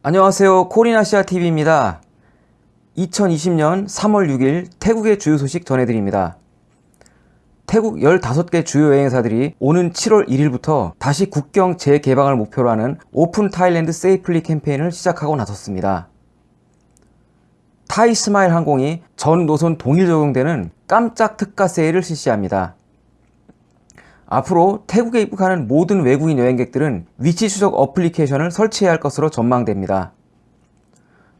안녕하세요. 코리나시아TV입니다. 2020년 3월 6일 태국의 주요 소식 전해드립니다. 태국 15개 주요 여행사들이 오는 7월 1일부터 다시 국경 재개방을 목표로 하는 Open Thailand Safely 캠페인을 시작하고 나섰습니다. 타이스마일 항공이 전 노선 동일 적용되는 깜짝 특가 세일을 실시합니다 앞으로 태국에 입국하는 모든 외국인 여행객들은 위치 추적 어플리케이션을 설치해야 할 것으로 전망됩니다.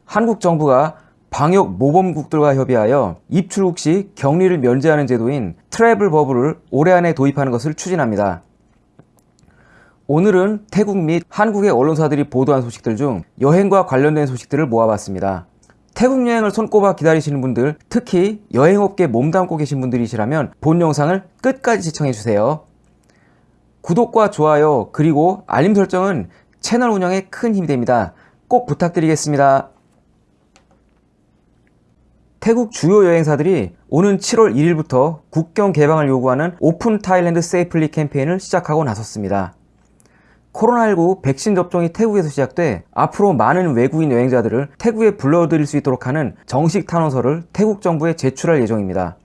한국 정부가 방역 모범국들과 협의하여 입출국 시 격리를 면제하는 제도인 트래블 버블을 올해 안에 도입하는 것을 추진합니다. 오늘은 태국 및 한국의 언론사들이 보도한 소식들 중 여행과 관련된 소식들을 모아봤습니다. 태국 여행을 손꼽아 기다리시는 분들, 특히 여행업계 몸담고 계신 분들이시라면 본 영상을 끝까지 시청해주세요. 구독과 좋아요 그리고 알림 설정은 채널 운영에 큰 힘이 됩니다. 꼭 부탁드리겠습니다. 태국 주요 여행사들이 오는 7월 1일부터 국경 개방을 요구하는 Open Thailand Safely 캠페인을 시작하고 나섰습니다. 코로나19 백신 접종이 태국에서 시작돼 앞으로 많은 외국인 여행자들을 태국에 불러들일 수 있도록 하는 정식 탄원서를 태국 정부에 제출할 예정입니다.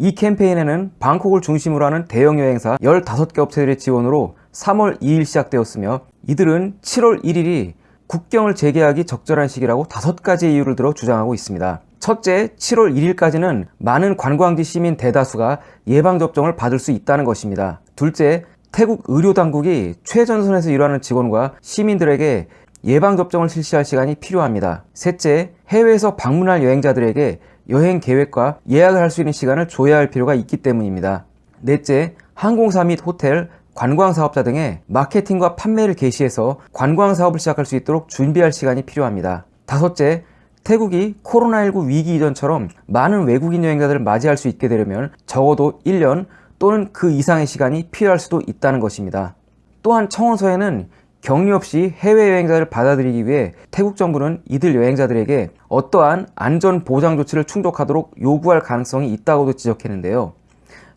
이 캠페인에는 방콕을 중심으로 하는 대형 여행사 15개 업체들의 지원으로 3월 2일 시작되었으며 이들은 7월 1일이 국경을 재개하기 적절한 시기라고 다섯 가지 이유를 들어 주장하고 있습니다. 첫째, 7월 1일까지는 많은 관광지 시민 대다수가 예방접종을 받을 수 있다는 것입니다. 둘째, 태국 의료당국이 최전선에서 일하는 직원과 시민들에게 예방접종을 실시할 시간이 필요합니다. 셋째, 해외에서 방문할 여행자들에게 여행 계획과 예약을 할 수 있는 시간을 줘야 할 필요가 있기 때문입니다. 넷째, 항공사 및 호텔, 관광사업자 등의 마케팅과 판매를 개시해서 관광사업을 시작할 수 있도록 준비할 시간이 필요합니다. 다섯째, 태국이 코로나19 위기 이전처럼 많은 외국인 여행자들을 맞이할 수 있게 되려면 적어도 1년 또는 그 이상의 시간이 필요할 수도 있다는 것입니다. 또한 청원서에는 격리 없이 해외 여행자를 받아들이기 위해 태국 정부는 이들 여행자들에게 어떠한 안전 보장 조치를 충족하도록 요구할 가능성이 있다고도 지적했는데요.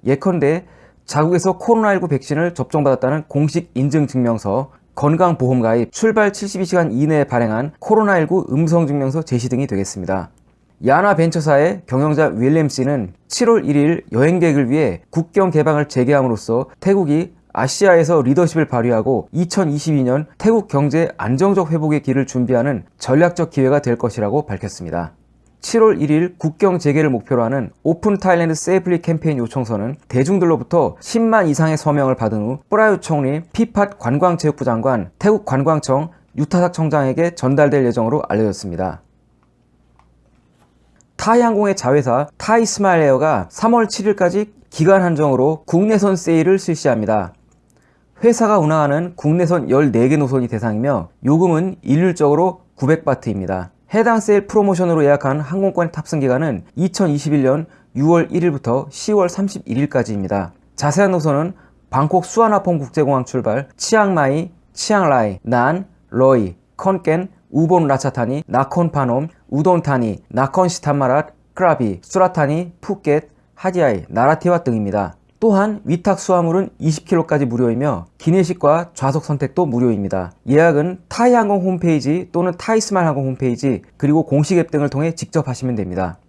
예컨대 자국에서 코로나19 백신을 접종받았다는 공식 인증 증명서, 건강보험 가입, 출발 72시간 이내에 발행한 코로나19 음성 증명서 제시 등이 되겠습니다. 야나 벤처사의 경영자 윌리엄 씨는 7월 1일 여행객을 위해 국경 개방을 재개함으로써 태국이 아시아에서 리더십을 발휘하고 2022년 태국 경제 안정적 회복의 길을 준비하는 전략적 기회가 될 것이라고 밝혔습니다. 7월 1일 국경 재개를 목표로 하는 Open Thailand Safely 캠페인 요청서는 대중들로부터 10만 이상의 서명을 받은 후 쁘라윳 총리, 피팟 관광체육부 장관, 태국 관광청, 유타삭 청장에게 전달될 예정으로 알려졌습니다. 타이항공의 자회사 타이스마일에어가 3월 7일까지 기간 한정으로 국내선 세일을 실시합니다. 회사가 운항하는 국내선 14개 노선이 대상이며 요금은 일률적으로 900바트입니다. 해당 세일 프로모션으로 예약한 항공권 탑승 기간은 2021년 6월 1일부터 10월 31일까지입니다. 자세한 노선은 방콕 수완나품 국제공항 출발, 치앙마이, 치앙라이, 난, 러이, 컨켄, 우본 라차타니, 나콘파놈, 우돈타니, 나콘시탄마랏, 크라비, 수라타니, 푸켓, 하디아이, 나라티왓 등입니다. 또한 위탁 수화물은 20kg까지 무료이며 기내식과 좌석 선택도 무료입니다. 예약은 타이항공 홈페이지 또는 타이스마일 항공 홈페이지 그리고 공식 앱 등을 통해 직접 하시면 됩니다.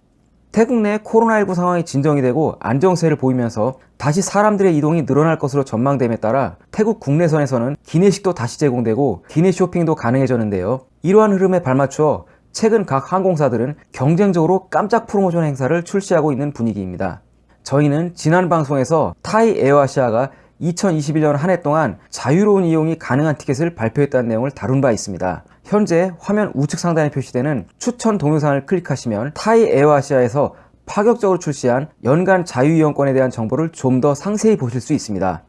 태국 내 코로나19 상황이 진정이 되고 안정세를 보이면서 다시 사람들의 이동이 늘어날 것으로 전망됨에 따라 태국 국내선에서는 기내식도 다시 제공되고 기내 쇼핑도 가능해졌는데요. 이러한 흐름에 발맞추어 최근 각 항공사들은 경쟁적으로 깜짝 프로모션 행사를 출시하고 있는 분위기입니다. 저희는 지난 방송에서 타이 에어아시아가 2021년 한 해 동안 자유로운 이용이 가능한 티켓을 발표했다는 내용을 다룬 바 있습니다. 현재 화면 우측 상단에 표시되는 추천 동영상을 클릭하시면 타이 에어아시아에서 파격적으로 출시한 연간 자유이용권에 대한 정보를 좀 더 상세히 보실 수 있습니다.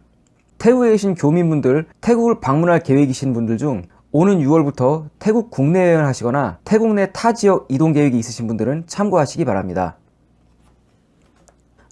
태국에 계신 교민분들, 태국을 방문할 계획이신 분들 중 오는 6월부터 태국 국내 여행을 하시거나 태국 내 타 지역 이동 계획이 있으신 분들은 참고하시기 바랍니다.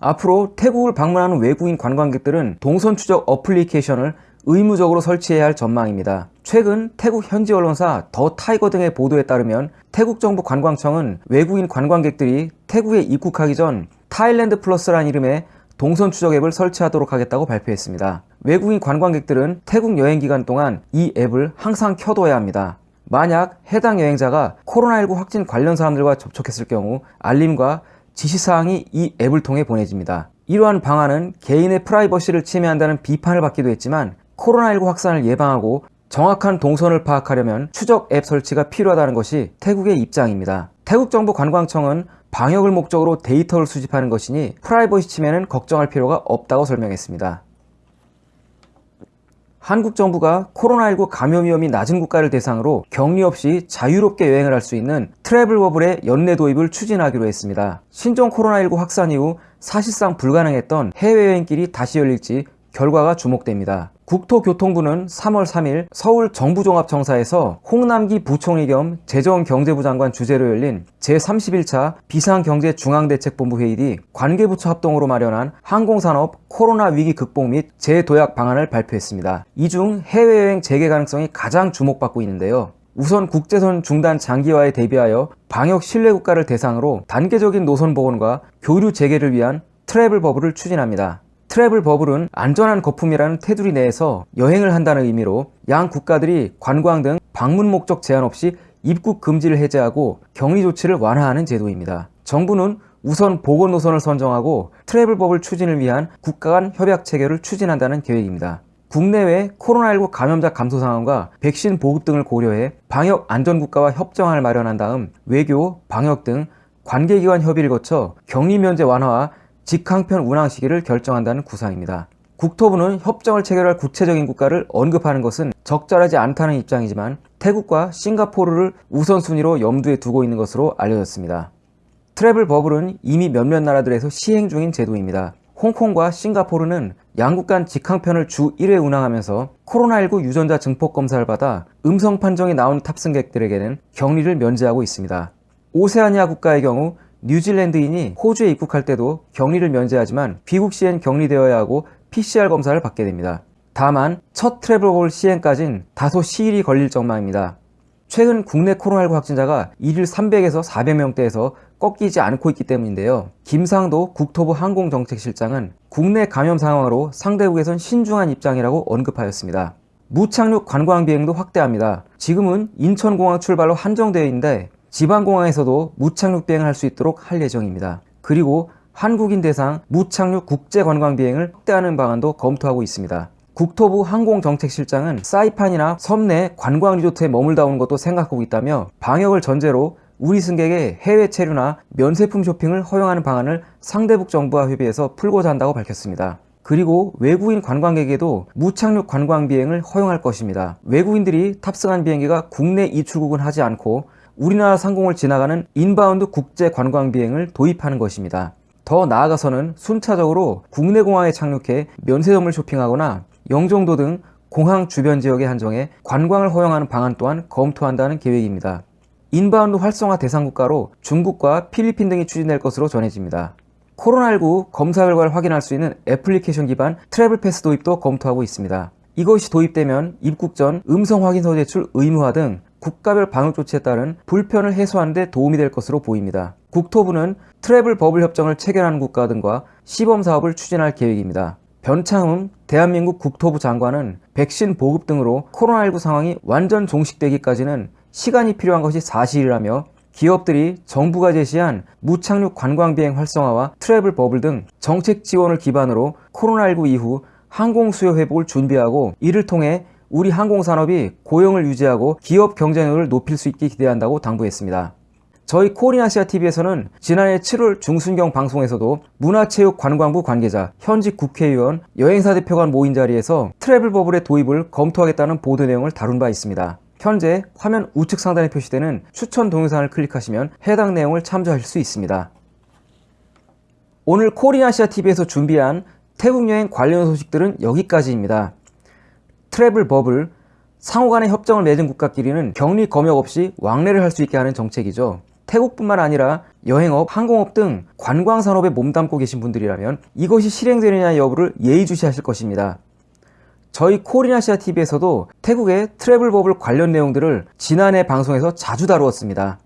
앞으로 태국을 방문하는 외국인 관광객들은 동선 추적 어플리케이션을 의무적으로 설치해야 할 전망입니다. 최근 태국 현지 언론사 더 타이거 등의 보도에 따르면 태국 정부 관광청은 외국인 관광객들이 태국에 입국하기 전 타일랜드 플러스라는 이름의 동선 추적 앱을 설치하도록 하겠다고 발표했습니다. 외국인 관광객들은 태국 여행 기간 동안 이 앱을 항상 켜둬야 합니다. 만약 해당 여행자가 코로나19 확진 관련 사람들과 접촉했을 경우 알림과 지시사항이 이 앱을 통해 보내집니다. 이러한 방안은 개인의 프라이버시를 침해한다는 비판을 받기도 했지만 코로나19 확산을 예방하고 정확한 동선을 파악하려면 추적 앱 설치가 필요하다는 것이 태국의 입장입니다. 태국 정부 관광청은 방역을 목적으로 데이터를 수집하는 것이니 프라이버시 침해는 걱정할 필요가 없다고 설명했습니다. 한국 정부가 코로나19 감염 위험이 낮은 국가를 대상으로 격리 없이 자유롭게 여행을 할 수 있는 travel bubble의 연내 도입을 추진하기로 했습니다. 신종 코로나19 확산 이후 사실상 불가능했던 해외여행길이 다시 열릴지 결과가 주목됩니다. 국토교통부는 3월 3일 서울 정부종합청사에서 홍남기 부총리 겸 재정경제부 장관 주재로 열린 제31차 비상경제중앙대책본부 회의 뒤 관계부처 합동으로 마련한 항공산업 코로나 위기 극복 및 재도약 방안을 발표했습니다. 이 중 해외여행 재개 가능성이 가장 주목받고 있는데요. 우선 국제선 중단 장기화에 대비하여 방역 신뢰 국가를 대상으로 단계적인 노선 복원과 교류 재개를 위한 travel bubble을 추진합니다. travel bubble은 안전한 거품이라는 테두리 내에서 여행을 한다는 의미로 양 국가들이 관광 등 방문 목적 제한 없이 입국 금지를 해제하고 격리 조치를 완화하는 제도입니다. 정부는 우선 보건 노선을 선정하고 travel bubble 추진을 위한 국가 간 협약 체결을 추진한다는 계획입니다. 국내외 코로나19 감염자 감소 상황과 백신 보급 등을 고려해 방역 안전국가와 협정안을 마련한 다음 외교, 방역 등 관계기관 협의를 거쳐 격리 면제 완화와 직항편 운항 시기를 결정한다는 구상입니다. 국토부는 협정을 체결할 구체적인 국가를 언급하는 것은 적절하지 않다는 입장이지만 태국과 싱가포르를 우선순위로 염두에 두고 있는 것으로 알려졌습니다. 트래블 버블은 이미 몇몇 나라들에서 시행 중인 제도입니다. 홍콩과 싱가포르는 양국 간 직항편을 주 1회 운항하면서 코로나19 유전자 증폭 검사를 받아 음성 판정이 나온 탑승객들에게는 격리를 면제하고 있습니다. 오세아니아 국가의 경우 뉴질랜드인이 호주에 입국할 때도 격리를 면제하지만 귀국 시엔 격리되어야 하고 PCR 검사를 받게 됩니다. 다만 첫 트래블볼 시행까진 다소 시일이 걸릴 전망입니다. 최근 국내 코로나19 확진자가 1일 300에서 400명대에서 꺾이지 않고 있기 때문인데요. 김상도 국토부 항공정책실장은 국내 감염 상황으로 상대국에선 신중한 입장이라고 언급하였습니다. 무착륙 관광 비행도 확대합니다. 지금은 인천공항 출발로 한정되어 있는데 지방공항에서도 무착륙 비행을 할 수 있도록 할 예정입니다. 그리고 한국인 대상 무착륙 국제관광 비행을 확대하는 방안도 검토하고 있습니다. 국토부 항공정책실장은 사이판이나 섬내 관광 리조트에 머물다 오는 것도 생각하고 있다며 방역을 전제로 우리 승객의 해외 체류나 면세품 쇼핑을 허용하는 방안을 상대국 정부와 협의해서 풀고자 한다고 밝혔습니다. 그리고 외국인 관광객에도 무착륙 관광 비행을 허용할 것입니다. 외국인들이 탑승한 비행기가 국내 입출국은 하지 않고 우리나라 상공을 지나가는 inbound 국제 관광 비행을 도입하는 것입니다. 더 나아가서는 순차적으로 국내 공항에 착륙해 면세점을 쇼핑하거나 영종도 등 공항 주변 지역에 한정해 관광을 허용하는 방안 또한 검토한다는 계획입니다. inbound 활성화 대상 국가로 중국과 필리핀 등이 추진될 것으로 전해집니다. 코로나19 검사 결과를 확인할 수 있는 애플리케이션 기반 travel pass 도입도 검토하고 있습니다. 이것이 도입되면 입국 전 음성 확인서 제출 의무화 등 국가별 방역 조치에 따른 불편을 해소하는 데 도움이 될 것으로 보입니다. 국토부는 travel bubble 협정을 체결하는 국가 등과 시범 사업을 추진할 계획입니다. 변창흠 대한민국 국토부 장관은 백신 보급 등으로 코로나19 상황이 완전 종식되기까지는 시간이 필요한 것이 사실이라며 기업들이 정부가 제시한 무착륙 관광비행 활성화와 travel bubble 등 정책 지원을 기반으로 코로나19 이후 항공 수요 회복을 준비하고 이를 통해 우리 항공산업이 고용을 유지하고 기업 경쟁력을 높일 수 있게 기대한다고 당부했습니다. 저희 코리아시아TV에서는 지난해 7월 중순경 방송에서도 문화체육관광부 관계자, 현직 국회의원, 여행사 대표가 모인 자리에서 travel bubble의 도입을 검토하겠다는 보도 내용을 다룬 바 있습니다. 현재 화면 우측 상단에 표시되는 추천 동영상을 클릭하시면 해당 내용을 참조하실 수 있습니다. 오늘 코리아시아TV에서 준비한 태국 여행 관련 소식들은 여기까지입니다. travel bubble, 상호간의 협정을 맺은 국가끼리는 격리 검역 없이 왕래를 할 수 있게 하는 정책이죠. 태국뿐만 아니라 여행업, 항공업 등 관광산업에 몸담고 계신 분들이라면 이것이 실행되느냐 여부를 예의주시하실 것입니다. 저희 코리아시아TV에서도 태국의 travel bubble 관련 내용들을 지난해 방송에서 자주 다루었습니다.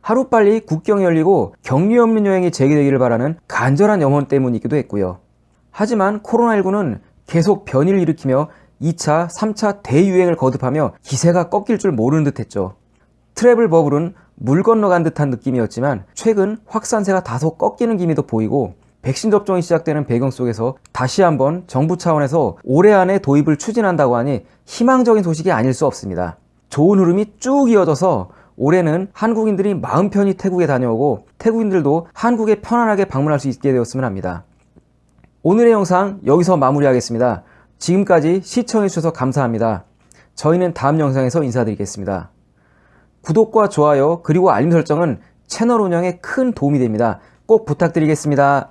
하루빨리 국경이 열리고 격리 없는 여행이 재개되기를 바라는 간절한 염원 때문이기도 했고요. 하지만 코로나19는 계속 변이를 일으키며 2차, 3차 대유행을 거듭하며 기세가 꺾일 줄 모르는 듯 했죠. 트래블 버블은 물 건너간 듯한 느낌이었지만 최근 확산세가 다소 꺾이는 기미도 보이고 백신 접종이 시작되는 배경 속에서 다시 한번 정부 차원에서 올해 안에 도입을 추진한다고 하니 희망적인 소식이 아닐 수 없습니다. 좋은 흐름이 쭉 이어져서 올해는 한국인들이 마음 편히 태국에 다녀오고 태국인들도 한국에 편안하게 방문할 수 있게 되었으면 합니다. 오늘의 영상 여기서 마무리하겠습니다. 지금까지 시청해주셔서 감사합니다. 저희는 다음 영상에서 인사드리겠습니다. 구독과 좋아요 그리고 알림 설정은 채널 운영에 큰 도움이 됩니다. 꼭 부탁드리겠습니다.